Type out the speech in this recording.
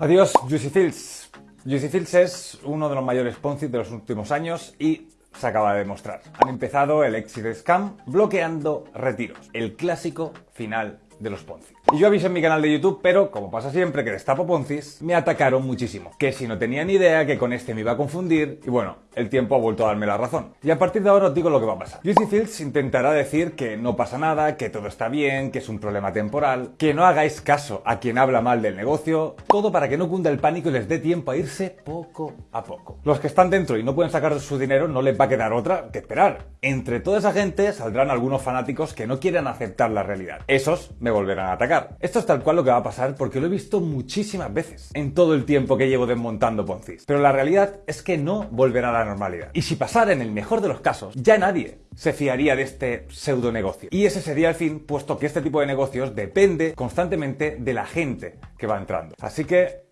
Adiós, Juicy Fields. Juicy Fields es uno de los mayores Ponzi de los últimos años y se acaba de demostrar. Han empezado el exit scam bloqueando retiros, el clásico final de los Ponzi. Y yo avisé en mi canal de YouTube, pero como pasa siempre que destapo Ponzis, me atacaron muchísimo. Que si no tenía ni idea, que con este me iba a confundir, y bueno, el tiempo ha vuelto a darme la razón. Y a partir de ahora os digo lo que va a pasar. Juicy Fields intentará decir que no pasa nada, que todo está bien, que es un problema temporal, que no hagáis caso a quien habla mal del negocio, todo para que no cunda el pánico y les dé tiempo a irse poco a poco. Los que están dentro y no pueden sacar su dinero no les va a quedar otra que esperar. Entre toda esa gente saldrán algunos fanáticos que no quieren aceptar la realidad. Esos volverán a atacar. Esto es tal cual lo que va a pasar porque lo he visto muchísimas veces en todo el tiempo que llevo desmontando Poncis. Pero la realidad es que no volverá a la normalidad. Y si pasara en el mejor de los casos, ya nadie se fiaría de este pseudo negocio. Y ese sería el fin, puesto que este tipo de negocios depende constantemente de la gente que va entrando. Así que